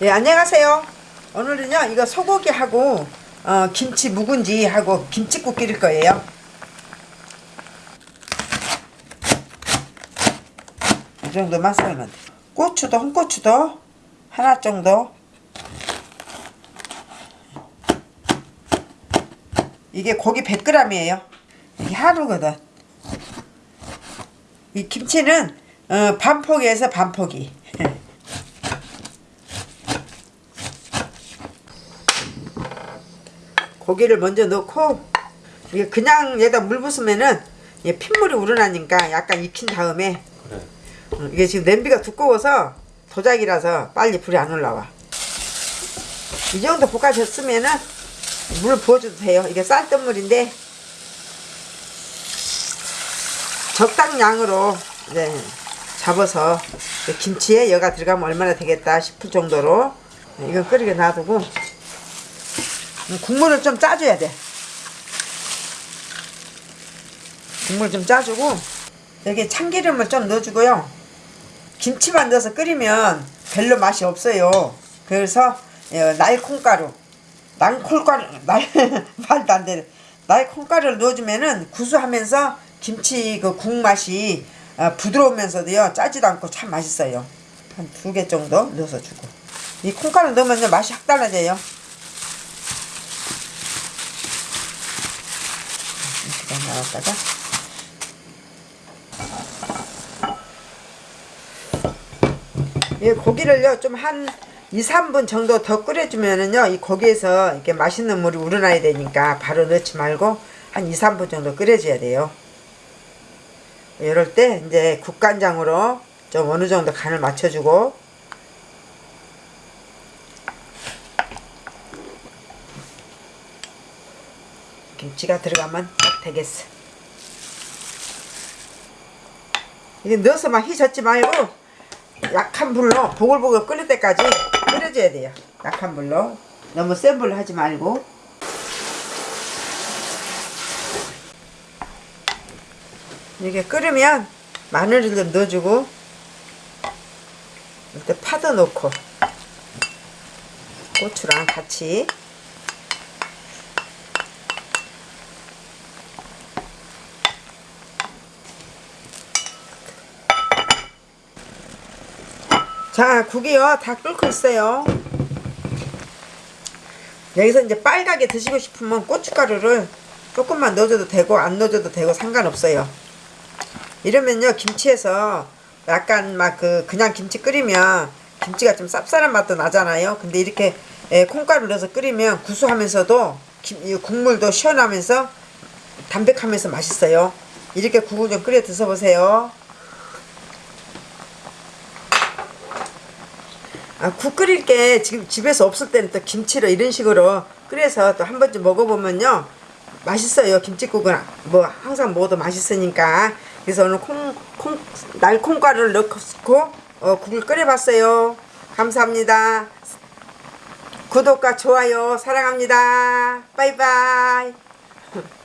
네, 안녕하세요. 오늘은요, 이거 소고기하고 어, 김치 묵은지하고 김치국 끓일 거예요. 이 정도만 썰면 돼. 고추도 홍고추도 하나 정도. 이게 고기 100g이에요. 이게 하루거든. 이 김치는 어, 반포기에서 반포기. 고기를 먼저 넣고 이게 그냥 얘다 물 부으면은 이게 핏물이 우러나니까 약간 익힌 다음에 그래. 어, 이게 지금 냄비가 두꺼워서 도자기라서 빨리 불이 안 올라와. 이 정도 볶아졌으면은 물 부어줘도 돼요. 이게 쌀뜨물인데 적당량으로 이제 잡아서 김치에 여가 들어가면 얼마나 되겠다 싶을 정도로 이건 끓이게 놔두고 국물을 좀 짜줘야 돼. 국물 좀 짜주고 여기 참기름을 좀 넣어주고요. 김치만 넣어서 끓이면 별로 맛이 없어요. 그래서 어, 날콩가루, 날콩가루, 날 말도 안 되네. 날콩가루를 넣어주면은 구수하면서 김치 그 국 맛이 어, 부드러우면서도요 짜지도 않고 참 맛있어요. 한 두 개 정도 넣어서 주고 이 콩가루 넣으면 맛이 확 달라져요. 이렇게 나왔다가 이 고기를요 좀 한 2, 3분 정도 더 끓여주면은요 이 고기에서 이렇게 맛있는 물이 우러나야 되니까 바로 넣지 말고 한 2, 3분 정도 끓여줘야 돼요. 이럴 때 이제 국간장으로 좀 어느 정도 간을 맞춰주고 김치가 들어가면 딱 되겠어. 이게 넣어서 막 휘젓지 말고 약한 불로 보글보글 끓을 때까지 끓여줘야 돼요. 약한 불로. 너무 센 불로 하지 말고. 이게 끓으면 마늘을 좀 넣어주고 이때 파도 넣고 고추랑 같이 자 국이요. 다 끓고 있어요. 여기서 이제 빨갛게 드시고 싶으면 고춧가루를 조금만 넣어줘도 되고 안 넣어줘도 되고 상관없어요. 이러면요 김치에서 약간 막 그 그냥 김치 끓이면 김치가 좀 쌉쌀한 맛도 나잖아요. 근데 이렇게 에, 콩가루 넣어서 끓이면 구수하면서도 김, 이 국물도 시원하면서 담백하면서 맛있어요. 이렇게 국을 좀 끓여 드셔보세요 아, 국 끓일 게 지금 집에서 없을 때는 또 김치로 이런 식으로 끓여서 또 한 번쯤 먹어보면요. 맛있어요 김치국은. 뭐 항상 먹어도 맛있으니까. 그래서 오늘 콩, 콩 날콩가루를 넣고 어, 국을 끓여봤어요. 감사합니다. 구독과 좋아요 사랑합니다. 바이바이